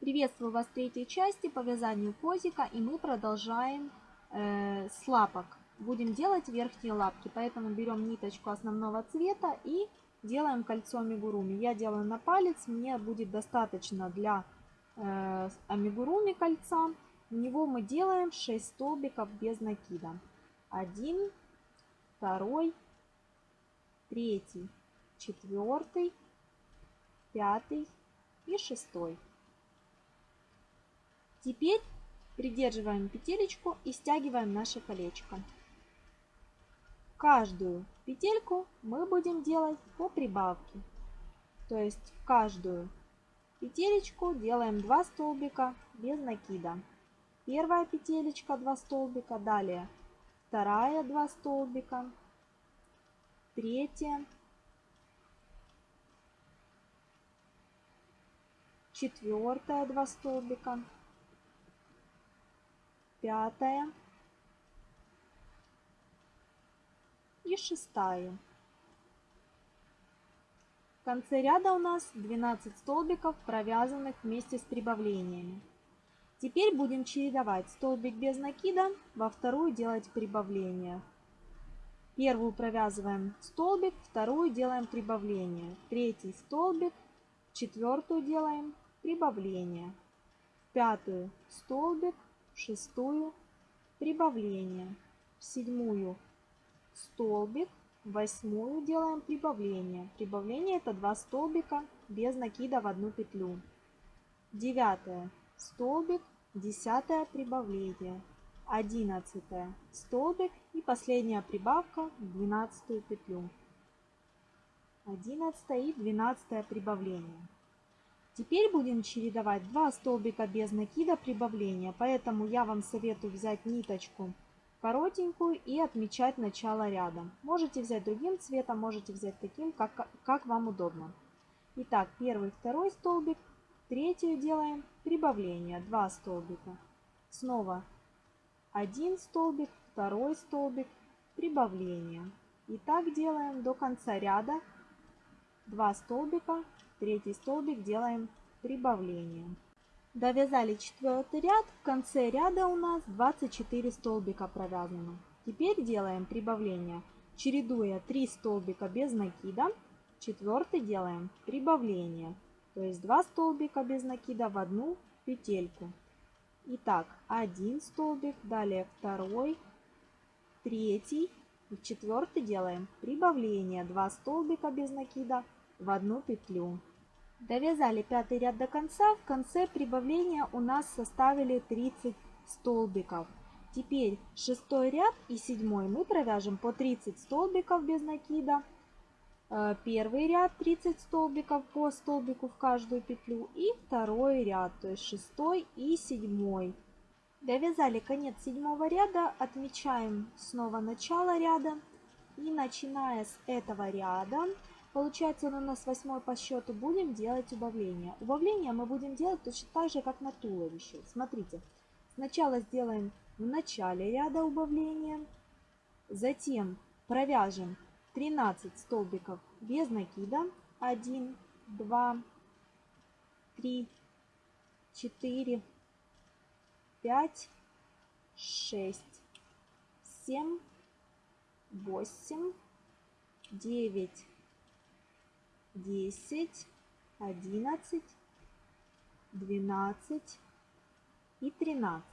Приветствую вас в третьей части по вязанию позика и мы продолжаем э, с лапок. Будем делать верхние лапки, поэтому берем ниточку основного цвета и делаем кольцо амигуруми. Я делаю на палец, мне будет достаточно для э, амигуруми кольца. В него мы делаем 6 столбиков без накида. 1, 2, 3, 4, 5 и 6. Теперь придерживаем петелечку и стягиваем наше колечко. Каждую петельку мы будем делать по прибавке. То есть в каждую петелечку делаем 2 столбика без накида. Первая петелечка 2 столбика, далее вторая 2 столбика, третья, четвертая 2 столбика, пятая и шестая. В конце ряда у нас 12 столбиков, провязанных вместе с прибавлениями. Теперь будем чередовать столбик без накида, во вторую делать прибавление. Первую провязываем столбик, вторую делаем прибавление. Третий столбик, четвертую делаем прибавление. пятую столбик, шестую прибавление, в седьмую столбик, восьмую делаем прибавление. Прибавление это 2 столбика без накида в одну петлю. Девятое столбик, десятое прибавление, одиннадцатое столбик и последняя прибавка в двенадцатую петлю. Одиннадцатое и двенадцатое прибавление. Теперь будем чередовать 2 столбика без накида прибавления, поэтому я вам советую взять ниточку коротенькую и отмечать начало ряда. Можете взять другим цветом, можете взять таким, как, как вам удобно. Итак, первый, второй столбик, третью делаем прибавление, 2 столбика. Снова один столбик, второй столбик, прибавление. И так делаем до конца ряда. 2 столбика, Третий столбик делаем прибавление. Довязали четвертый ряд. В конце ряда у нас 24 столбика провязано. Теперь делаем прибавление, чередуя 3 столбика без накида. Четвертый делаем прибавление, то есть 2 столбика без накида в одну петельку. Итак, один столбик, далее второй, третий и четвертый делаем прибавление, 2 столбика без накида в одну петлю. Довязали пятый ряд до конца. В конце прибавления у нас составили 30 столбиков. Теперь шестой ряд и седьмой мы провяжем по 30 столбиков без накида. Э, первый ряд 30 столбиков по столбику в каждую петлю и второй ряд, то есть шестой и седьмой. Довязали конец седьмого ряда, отмечаем снова начало ряда и начиная с этого ряда Получается, у нас восьмой по счету. Будем делать убавление. Убавление мы будем делать точно так же, как на туловище. Смотрите, сначала сделаем в начале ряда убавления, затем провяжем 13 столбиков без накида. 1, 2, 3, 4, 5, 6, 7, 8, 9, 10, 11, 12 и 13.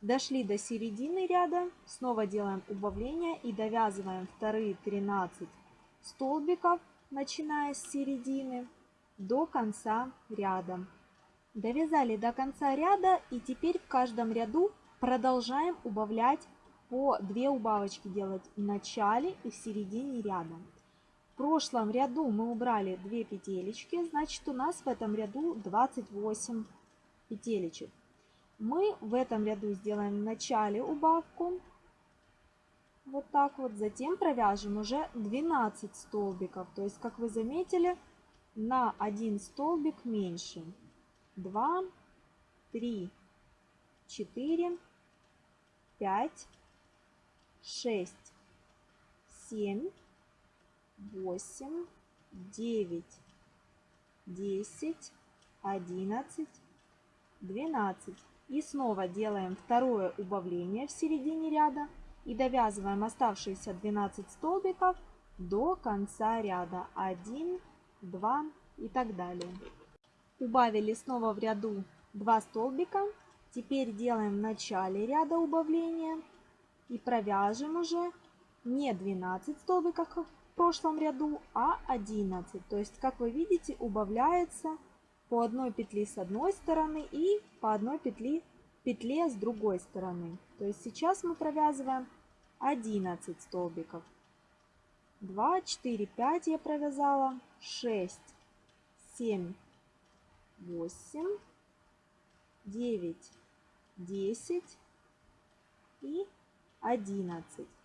Дошли до середины ряда, снова делаем убавление и довязываем вторые 13 столбиков, начиная с середины до конца ряда. Довязали до конца ряда и теперь в каждом ряду продолжаем убавлять по 2 убавочки делать в начале и в середине ряда прошлом ряду мы убрали 2 петелечки, значит у нас в этом ряду 28 петелечек. Мы в этом ряду сделаем в начале убавку, вот так вот, затем провяжем уже 12 столбиков, то есть, как вы заметили, на один столбик меньше. 2, 3, 4, 5, 6, 7, восемь, девять, десять, 11, 12. И снова делаем второе убавление в середине ряда и довязываем оставшиеся 12 столбиков до конца ряда. 1, 2 и так далее. Убавили снова в ряду 2 столбика. Теперь делаем в начале ряда убавления и провяжем уже не 12 столбиков, прошлом ряду, а 11. То есть, как вы видите, убавляется по одной петли с одной стороны и по одной петли, петле с другой стороны. То есть сейчас мы провязываем 11 столбиков. 2, 4, 5 я провязала, 6, 7, 8, 9, 10 и 11.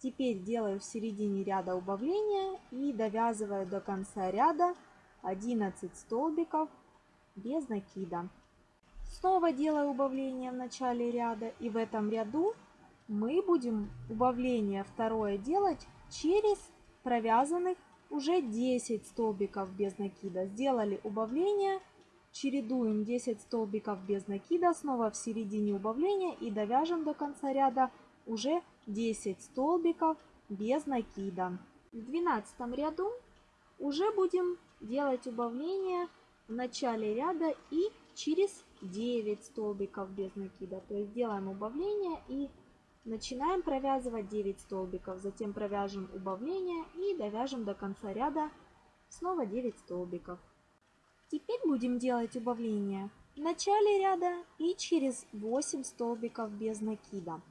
Теперь делаю в середине ряда убавления и довязываю до конца ряда 11 столбиков без накида. Снова делаю убавление в начале ряда и в этом ряду мы будем убавление второе делать через провязанных уже 10 столбиков без накида. Сделали убавление, чередуем 10 столбиков без накида, снова в середине убавления и довяжем до конца ряда уже 10 столбиков без накида. В 12 ряду уже будем делать убавление в начале ряда и через 9 столбиков без накида. То есть делаем убавление и начинаем провязывать 9 столбиков. Затем провяжем убавление и довяжем до конца ряда снова 9 столбиков. Теперь будем делать убавление в начале ряда и через 8 столбиков без накида.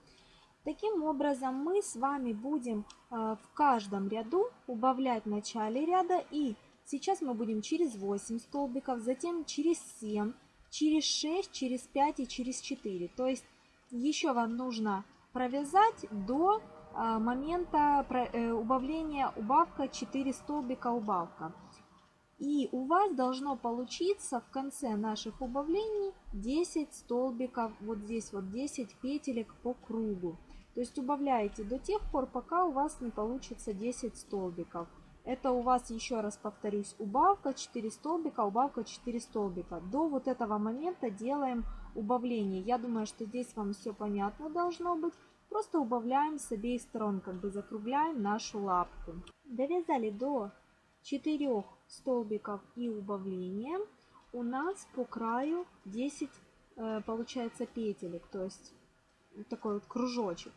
Таким образом, мы с вами будем э, в каждом ряду убавлять в начале ряда. И сейчас мы будем через 8 столбиков, затем через 7, через 6, через 5 и через 4. То есть еще вам нужно провязать до э, момента э, убавления убавка 4 столбика убавка. И у вас должно получиться в конце наших убавлений 10 столбиков, вот здесь вот 10 петелек по кругу. То есть убавляете до тех пор, пока у вас не получится 10 столбиков. Это у вас, еще раз повторюсь, убавка 4 столбика, убавка 4 столбика. До вот этого момента делаем убавление. Я думаю, что здесь вам все понятно должно быть. Просто убавляем с обеих сторон, как бы закругляем нашу лапку. Довязали до 4 столбиков и убавления. У нас по краю 10 э, получается петелек, то есть такой вот кружочек.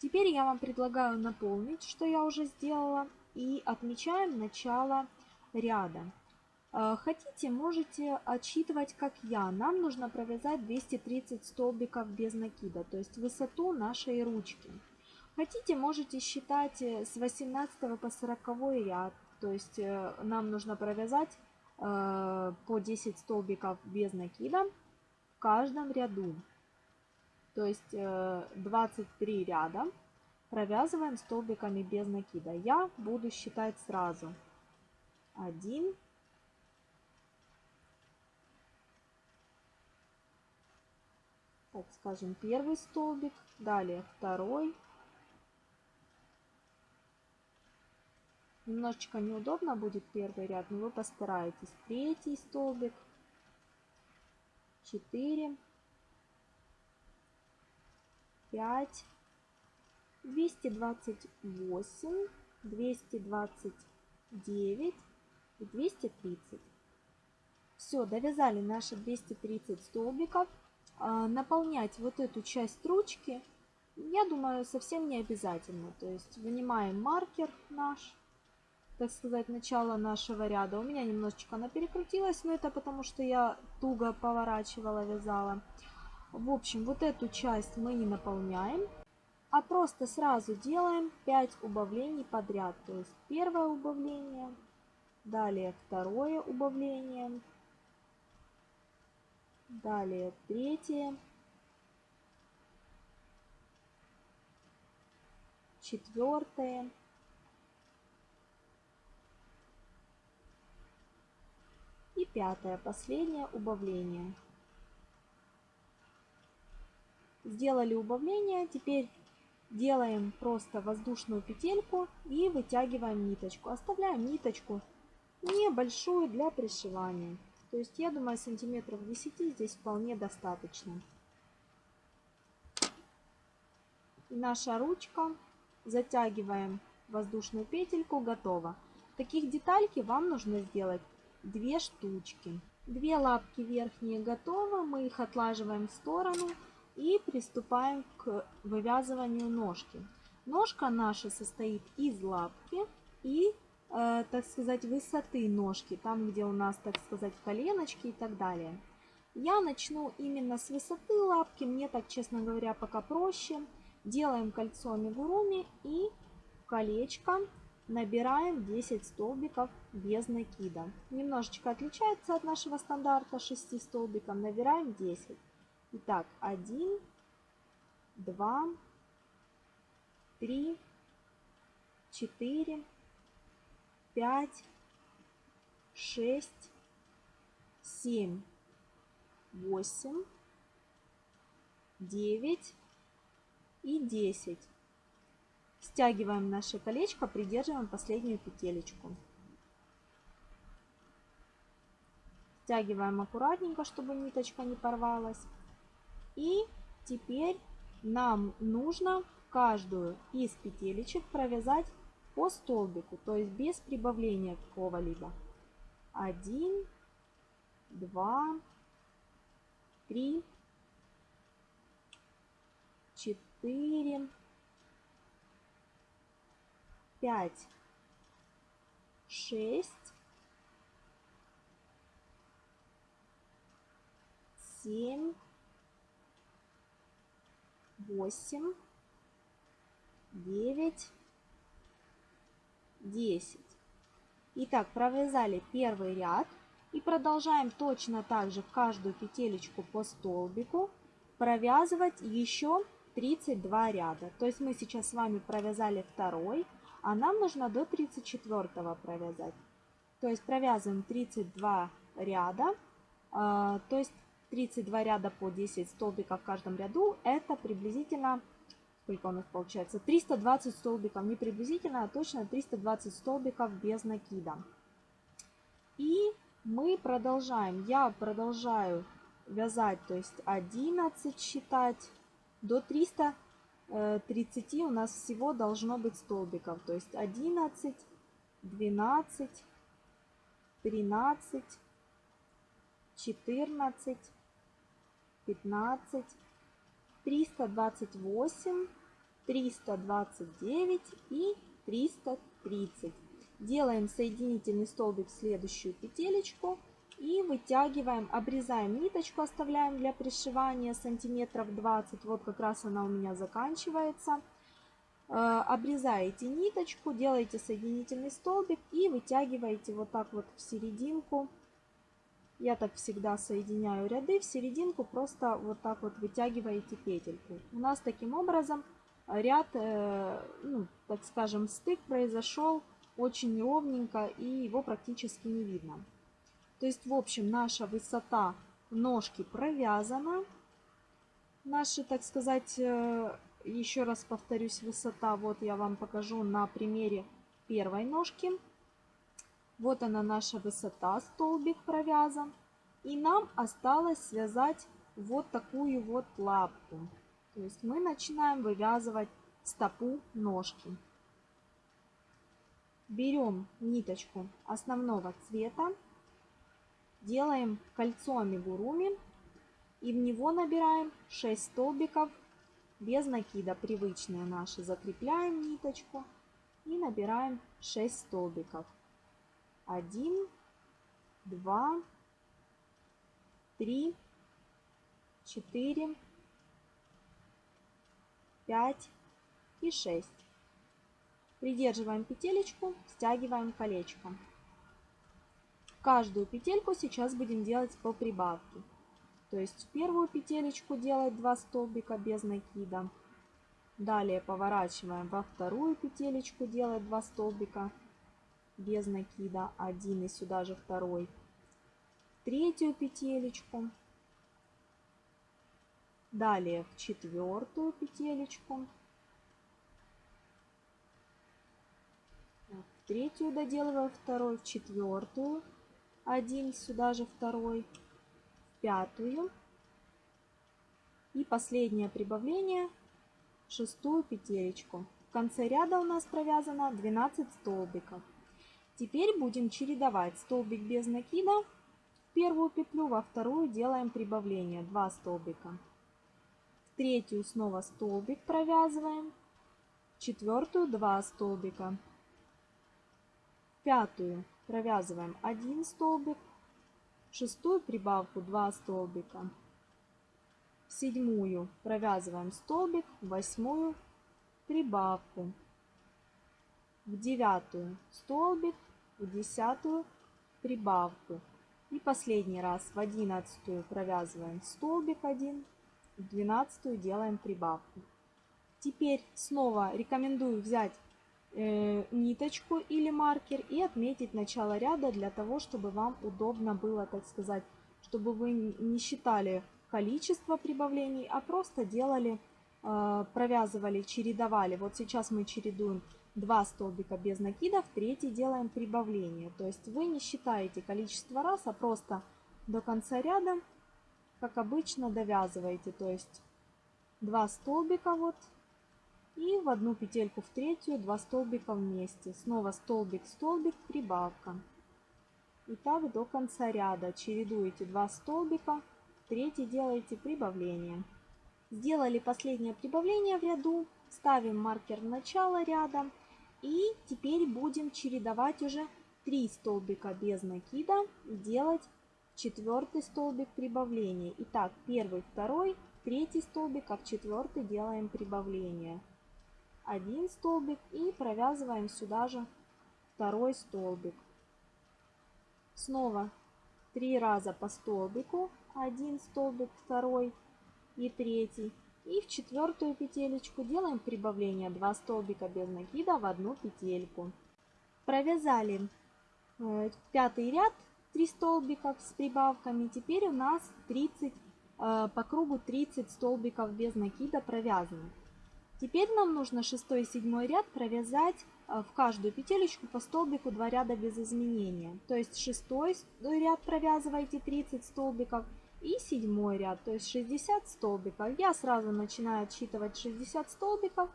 Теперь я вам предлагаю наполнить, что я уже сделала, и отмечаем начало ряда. Э, хотите, можете отсчитывать, как я. Нам нужно провязать 230 столбиков без накида, то есть высоту нашей ручки. Хотите, можете считать э, с 18 по 40 ряд, то есть э, нам нужно провязать по 10 столбиков без накида в каждом ряду. То есть 23 э, ряда провязываем столбиками без накида. Я буду считать сразу. 1, так скажем, первый столбик, далее второй. Немножечко неудобно будет первый ряд, но вы постараетесь. Третий столбик, 4, 5, 228, 229 и 230. Все, довязали наши 230 столбиков. А, наполнять вот эту часть ручки, я думаю, совсем не обязательно. То есть вынимаем маркер наш, так сказать, начало нашего ряда. У меня немножечко она перекрутилась, но это потому, что я туго поворачивала, вязала. В общем, вот эту часть мы не наполняем, а просто сразу делаем 5 убавлений подряд. То есть первое убавление, далее второе убавление, далее третье, четвертое, и пятое, последнее убавление. Сделали убавление, теперь делаем просто воздушную петельку и вытягиваем ниточку. Оставляем ниточку небольшую для пришивания. То есть я думаю сантиметров 10 здесь вполне достаточно. И наша ручка затягиваем воздушную петельку, готово. Таких детальки вам нужно сделать две штучки. Две лапки верхние готовы, мы их отлаживаем в сторону приступаем к вывязыванию ножки. Ножка наша состоит из лапки и, э, так сказать, высоты ножки, там где у нас, так сказать, коленочки и так далее. Я начну именно с высоты лапки, мне так, честно говоря, пока проще. Делаем кольцо амигуруми и колечко набираем 10 столбиков без накида. Немножечко отличается от нашего стандарта 6 столбиков. Набираем 10. Итак, 1, 2, 3, 4, 5, 6, 7, 8, 9 и 10. Стягиваем наше колечко, придерживаем последнюю петелечку. Стягиваем аккуратненько, чтобы ниточка не порвалась. И теперь нам нужно каждую из петелечек провязать по столбику, то есть без прибавления какого-либо. Один, два, три, четыре, пять, шесть, семь, восемь, девять, десять. Итак, провязали первый ряд и продолжаем точно так же каждую петелечку по столбику провязывать еще 32 ряда. То есть мы сейчас с вами провязали второй, а нам нужно до 34 провязать. То есть провязываем 32 ряда, а, то есть 32 ряда по 10 столбиков в каждом ряду, это приблизительно, сколько у нас получается, 320 столбиков, не приблизительно, а точно 320 столбиков без накида. И мы продолжаем, я продолжаю вязать, то есть 11 считать, до 300 30 у нас всего должно быть столбиков. То есть 11, 12, 13, 14, 15, 328, 329 и 330. Делаем соединительный столбик в следующую петелечку и вытягиваем, обрезаем ниточку, оставляем для пришивания сантиметров 20. Вот как раз она у меня заканчивается. Э, обрезаете ниточку, делаете соединительный столбик и вытягиваете вот так вот в серединку. Я так всегда соединяю ряды, в серединку просто вот так вот вытягиваете петельку. У нас таким образом ряд, э, ну, так скажем, стык произошел очень ровненько и его практически не видно. То есть, в общем, наша высота ножки провязана. Наши, так сказать, э, еще раз повторюсь, высота, вот я вам покажу на примере первой ножки. Вот она наша высота, столбик провязан. И нам осталось связать вот такую вот лапку. То есть мы начинаем вывязывать стопу ножки. Берем ниточку основного цвета делаем кольцо амигуруми и в него набираем 6 столбиков без накида, привычные наши. Закрепляем ниточку и набираем 6 столбиков. 1, 2, 3, 4, 5 и 6. Придерживаем петелечку, стягиваем колечко. Каждую петельку сейчас будем делать по прибавке. То есть первую петелечку делать 2 столбика без накида. Далее поворачиваем во вторую петелечку делать 2 столбика без накида. Один и сюда же второй. Третью петелечку. Далее в четвертую петелечку. В третью доделываю второй, в четвертую один, сюда же второй, в пятую. И последнее прибавление, шестую петелечку. В конце ряда у нас провязано 12 столбиков. Теперь будем чередовать столбик без накида в первую петлю, во вторую делаем прибавление. 2 столбика. В третью снова столбик провязываем, в четвертую 2 столбика. В пятую провязываем 1 столбик, в шестую прибавку 2 столбика, в седьмую провязываем столбик, в восьмую прибавку, в девятую столбик, в десятую прибавку. И последний раз в одиннадцатую провязываем столбик 1, в двенадцатую делаем прибавку. Теперь снова рекомендую взять э, ниточку или маркер и отметить начало ряда для того, чтобы вам удобно было, так сказать, чтобы вы не считали количество прибавлений, а просто делали Э, провязывали, чередовали. Вот сейчас мы чередуем 2 столбика без накида, в третий делаем прибавление. То есть вы не считаете количество раз, а просто до конца ряда, как обычно, довязываете. То есть 2 столбика вот и в одну петельку в третью 2 столбика вместе. Снова столбик, столбик, прибавка. И так до конца ряда чередуете 2 столбика, третий делаете прибавление. Сделали последнее прибавление в ряду, ставим маркер в начало ряда и теперь будем чередовать уже 3 столбика без накида делать четвертый столбик прибавления. Итак, первый, второй, третий столбик, а в четвертый делаем прибавление. Один столбик и провязываем сюда же второй столбик. Снова три раза по столбику, один столбик, второй, и третий. И в четвертую петелечку делаем прибавление 2 столбика без накида в одну петельку. Провязали э, пятый ряд 3 столбиков с прибавками. Теперь у нас 30 э, по кругу 30 столбиков без накида провязаны. Теперь нам нужно 6 и 7 ряд провязать э, в каждую петелечку по столбику 2 ряда без изменения. То есть 6 ряд провязываете 30 столбиков, и седьмой ряд, то есть 60 столбиков. Я сразу начинаю отсчитывать 60 столбиков.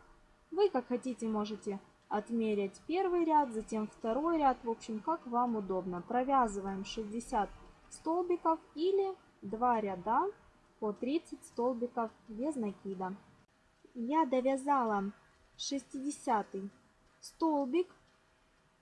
Вы как хотите можете отмерять первый ряд, затем второй ряд, в общем, как вам удобно. Провязываем 60 столбиков или 2 ряда по 30 столбиков без накида. Я довязала 60 столбик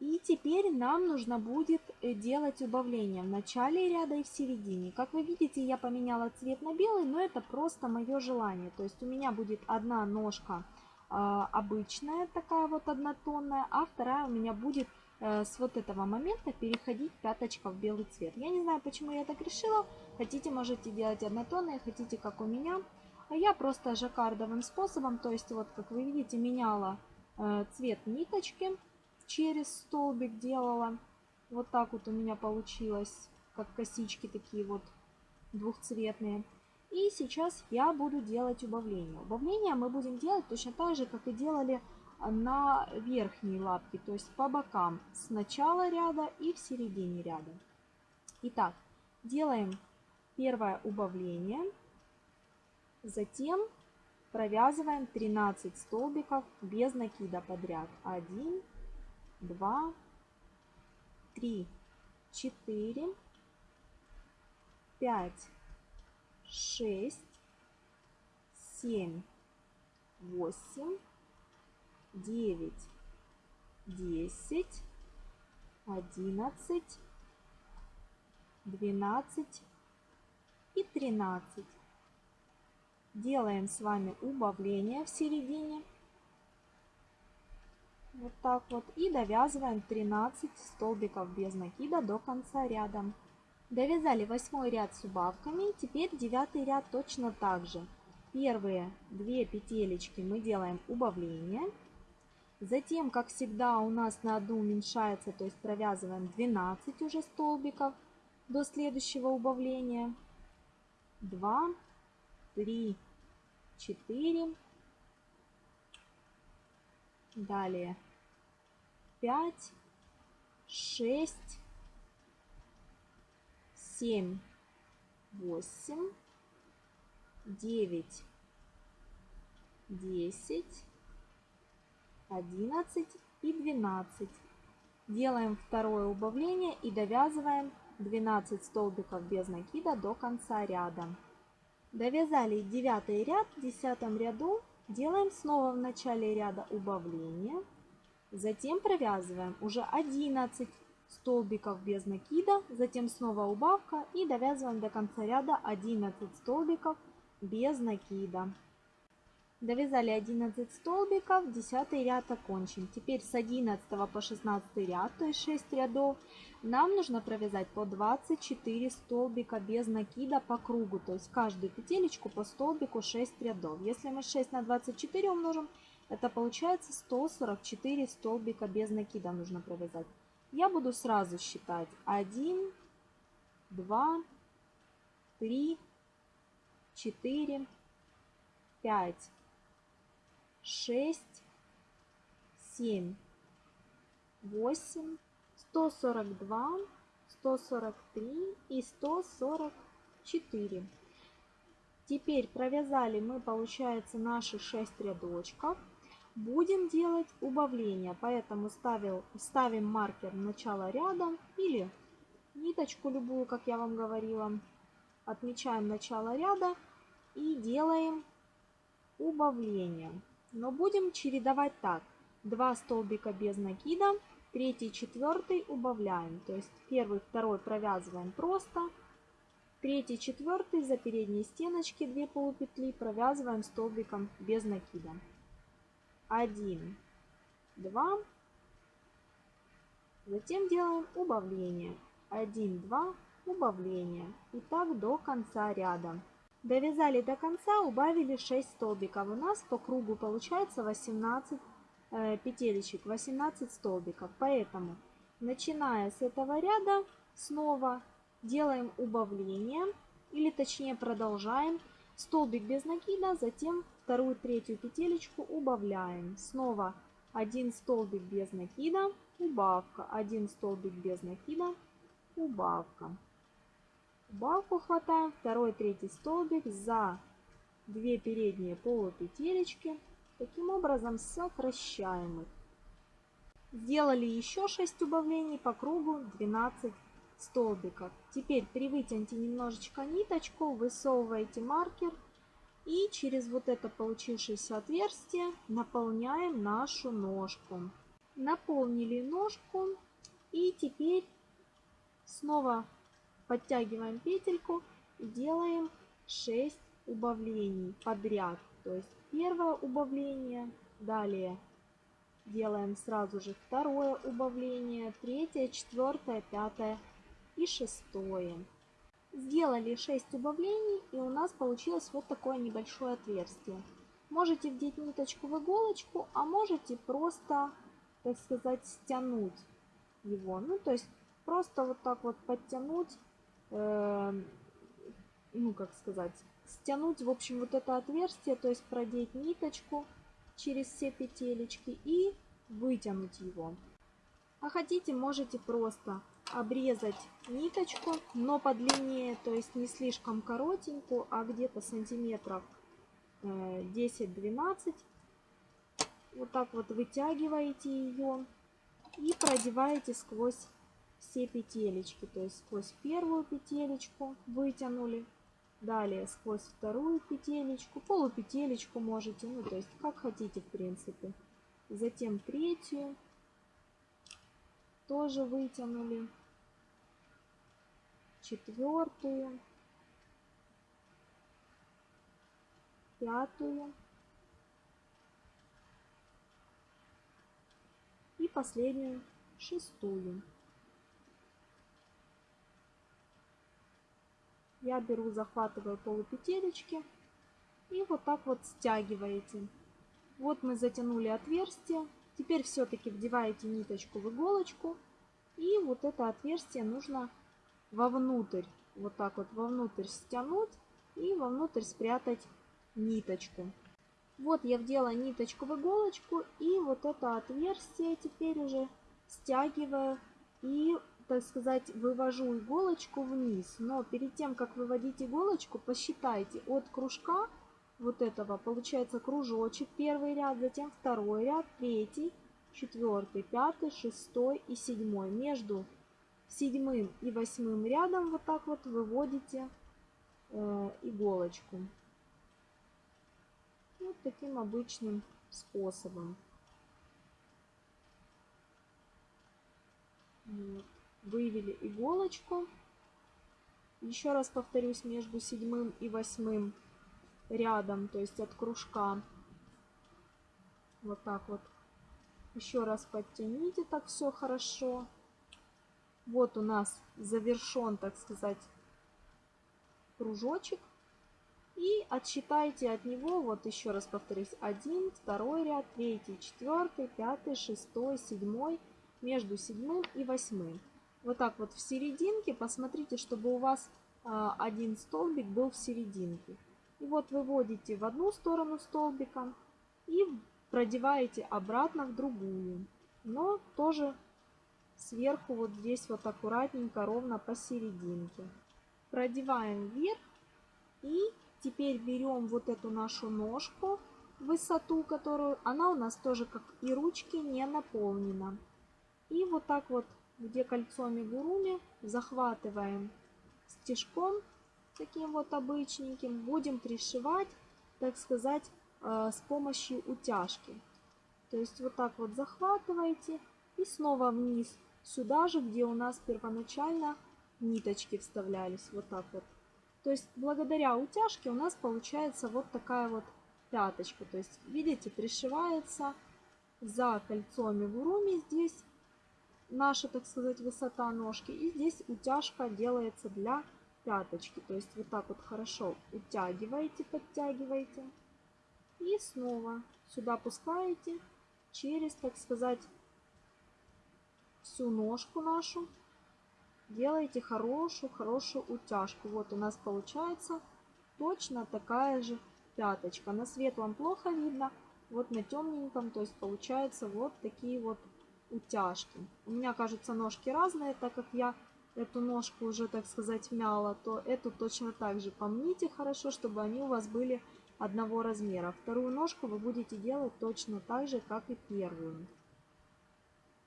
и теперь нам нужно будет э, делать убавление в начале ряда и в середине. Как вы видите, я поменяла цвет на белый, но это просто мое желание. То есть у меня будет одна ножка э, обычная, такая вот однотонная, а вторая у меня будет э, с вот этого момента переходить пяточка в белый цвет. Я не знаю, почему я так решила. Хотите, можете делать однотонные, хотите, как у меня. А я просто жаккардовым способом, то есть вот, как вы видите, меняла э, цвет ниточки через столбик делала. Вот так вот у меня получилось, как косички такие вот двухцветные. И сейчас я буду делать убавление. Убавление мы будем делать точно так же, как и делали на верхней лапке, то есть по бокам, с начала ряда и в середине ряда. Итак, делаем первое убавление, затем провязываем 13 столбиков без накида подряд. 1, два, три, четыре, пять, шесть, семь, восемь, девять, десять, одиннадцать, двенадцать. И тринадцать. Делаем с вами убавление в середине вот так вот. И довязываем 13 столбиков без накида до конца ряда. Довязали восьмой ряд с убавками. Теперь девятый ряд точно так же. Первые две петелечки мы делаем убавление. Затем, как всегда, у нас на одну уменьшается, то есть провязываем 12 уже столбиков до следующего убавления. 2, 3, 4, Далее 5, 6, семь, восемь, девять, десять, одиннадцать и двенадцать. Делаем второе убавление и довязываем 12 столбиков без накида до конца ряда. Довязали девятый ряд, в десятом ряду делаем снова в начале ряда убавление. Затем провязываем уже 11 столбиков без накида, затем снова убавка и довязываем до конца ряда 11 столбиков без накида. Довязали 11 столбиков, 10 ряд окончен. Теперь с 11 по 16 ряд, то есть 6 рядов, нам нужно провязать по 24 столбика без накида по кругу. То есть каждую петелечку по столбику 6 рядов. Если мы 6 на 24 умножим, это получается 144 столбика без накида нужно провязать. Я буду сразу считать. 1, 2, 3, 4, 5, шесть, семь, восемь, сто сорок два, сто сорок три и сто сорок четыре. Теперь провязали мы, получается, наши 6 рядочков. Будем делать убавление, поэтому ставил, ставим маркер в начало ряда или ниточку любую, как я вам говорила. Отмечаем начало ряда и делаем убавление. Но будем чередовать так. Два столбика без накида, третий, четвертый убавляем. То есть первый, второй провязываем просто. Третий, четвертый за передние стеночки 2 полупетли провязываем столбиком без накида. 1, 2. Затем делаем убавление. 1, 2, убавление. И так до конца ряда. Довязали до конца, убавили 6 столбиков. У нас по кругу получается 18 э, петелечек, 18 столбиков. Поэтому, начиная с этого ряда, снова делаем убавление, или точнее продолжаем. Столбик без накида, затем вторую, третью петелечку убавляем. Снова один столбик без накида, убавка, один столбик без накида, убавка. Балку хватаем второй, третий столбик за две передние полупетелечки. Таким образом сокращаем их. Сделали еще 6 убавлений по кругу 12 столбиков. Теперь при вытяните немножечко ниточку, высовываете маркер и через вот это получившееся отверстие наполняем нашу ножку. Наполнили ножку и теперь снова Подтягиваем петельку и делаем 6 убавлений подряд. То есть первое убавление, далее делаем сразу же второе убавление, третье, четвертое, пятое и шестое. Сделали 6 убавлений и у нас получилось вот такое небольшое отверстие. Можете вдеть ниточку в иголочку, а можете просто, так сказать, стянуть его. Ну, то есть просто вот так вот подтянуть э, ну как сказать, стянуть, в общем, вот это отверстие, то есть продеть ниточку через все петелечки и вытянуть его. А хотите, можете просто обрезать ниточку, но подлиннее, то есть не слишком коротенькую, а где-то сантиметров 10-12. Э, вот так вот вытягиваете ее и продеваете сквозь все петелечки, то есть сквозь первую петелечку вытянули, далее сквозь вторую петелечку, полупетелечку можете, ну то есть как хотите в принципе. Затем третью тоже вытянули, четвертую, пятую и последнюю шестую. Я беру, захватываю полупетелечки и вот так вот стягиваете. Вот мы затянули отверстие. Теперь все-таки вдеваете ниточку в иголочку. И вот это отверстие нужно вовнутрь, вот так вот вовнутрь стянуть и вовнутрь спрятать ниточку. Вот я вдела ниточку в иголочку и вот это отверстие теперь уже стягиваю и так сказать, вывожу иголочку вниз. Но перед тем, как выводить иголочку, посчитайте от кружка вот этого, получается кружочек, первый ряд, затем второй ряд, третий, четвертый, пятый, шестой и седьмой. Между седьмым и восьмым рядом вот так вот выводите э, иголочку. Вот таким обычным способом. Вот. Вывели иголочку. Еще раз повторюсь, между седьмым и восьмым рядом, то есть от кружка. Вот так вот. Еще раз подтяните так все хорошо. Вот у нас завершен, так сказать, кружочек. И отсчитайте от него, вот еще раз повторюсь, один, второй ряд, третий, четвертый, пятый, шестой, седьмой, между седьмым и восьмым. Вот так вот в серединке, посмотрите, чтобы у вас а, один столбик был в серединке. И вот выводите в одну сторону столбика и продеваете обратно в другую. Но тоже сверху вот здесь вот аккуратненько, ровно посерединке. Продеваем вверх и теперь берем вот эту нашу ножку, высоту, которую она у нас тоже, как и ручки, не наполнена. И вот так вот, где кольцо амигуруми, захватываем стежком таким вот обычненьким, будем пришивать, так сказать, э, с помощью утяжки. То есть вот так вот захватываете и снова вниз, сюда же, где у нас первоначально ниточки вставлялись, вот так вот. То есть благодаря утяжке у нас получается вот такая вот пяточка. То есть видите, пришивается за кольцо амигуруми здесь наша, так сказать, высота ножки. И здесь утяжка делается для пяточки. То есть вот так вот хорошо утягиваете, подтягиваете. И снова сюда пускаете через, так сказать, всю ножку нашу. Делаете хорошую-хорошую утяжку. Вот у нас получается точно такая же пяточка. На светлом плохо видно, вот на темненьком, то есть получается вот такие вот утяжки. У меня, кажется, ножки разные, так как я эту ножку уже, так сказать, мяла, то эту точно так же помните хорошо, чтобы они у вас были одного размера. Вторую ножку вы будете делать точно так же, как и первую.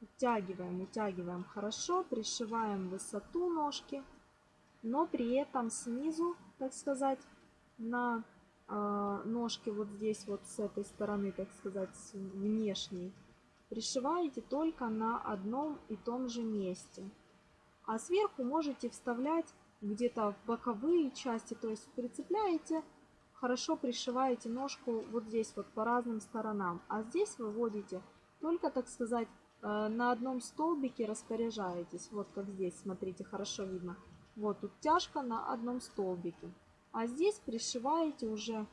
Утягиваем, утягиваем хорошо, пришиваем высоту ножки, но при этом снизу, так сказать, на э, ножке вот здесь, вот с этой стороны, так сказать, внешней, пришиваете только на одном и том же месте. А сверху можете вставлять где-то в боковые части, то есть прицепляете, хорошо пришиваете ножку вот здесь вот по разным сторонам. А здесь выводите только, так сказать, э, на одном столбике распоряжаетесь. Вот как здесь, смотрите, хорошо видно. Вот тут тяжка на одном столбике. А здесь пришиваете уже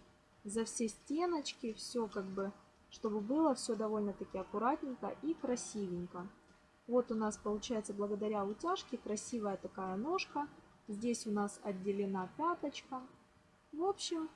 за все стеночки, все как бы, чтобы было все довольно-таки аккуратненько и красивенько. Вот у нас получается благодаря утяжке красивая такая ножка. Здесь у нас отделена пяточка. В общем,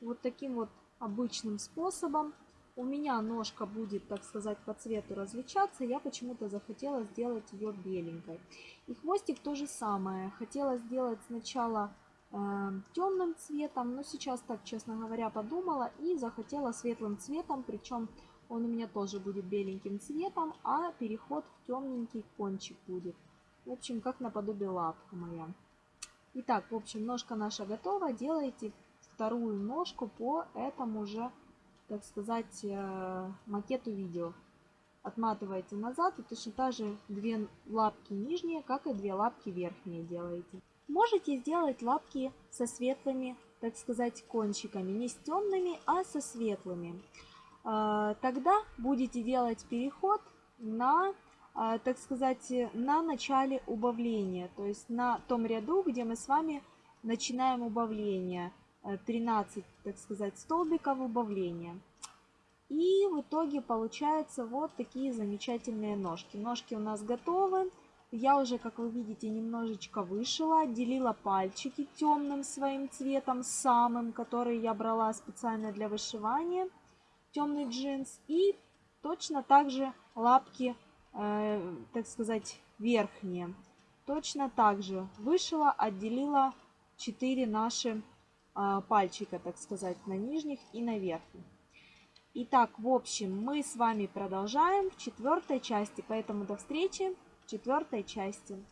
вот таким вот обычным способом. У меня ножка будет, так сказать, по цвету различаться. Я почему-то захотела сделать ее беленькой. И хвостик то же самое. Хотела сделать сначала темным цветом, но сейчас так, честно говоря, подумала и захотела светлым цветом. Причем он у меня тоже будет беленьким цветом, а переход в темненький кончик будет. В общем, как наподобие лапка моя. Итак, в общем, ножка наша готова. Делайте вторую ножку по этому же, так сказать, э, макету видео. Отматываете назад и точно так же две лапки нижние, как и две лапки верхние делаете. Можете сделать лапки со светлыми, так сказать, кончиками. Не с темными, а со светлыми. А, тогда будете делать переход на, а, так сказать, на начале убавления, то есть на том ряду, где мы с вами начинаем убавление. 13, э, так сказать, столбиков убавления. И в итоге получаются вот такие замечательные ножки. Ножки у нас готовы. Я уже, как вы видите, немножечко вышила, отделила пальчики темным своим цветом, самым, который я брала специально для вышивания темный джинс. И точно так же лапки э, так сказать, верхние. Точно так же вышила, отделила 4 наши э, пальчика, так сказать, на нижних и на верхних. Итак, в общем, мы с вами продолжаем в четвертой части, поэтому до встречи четвертой части.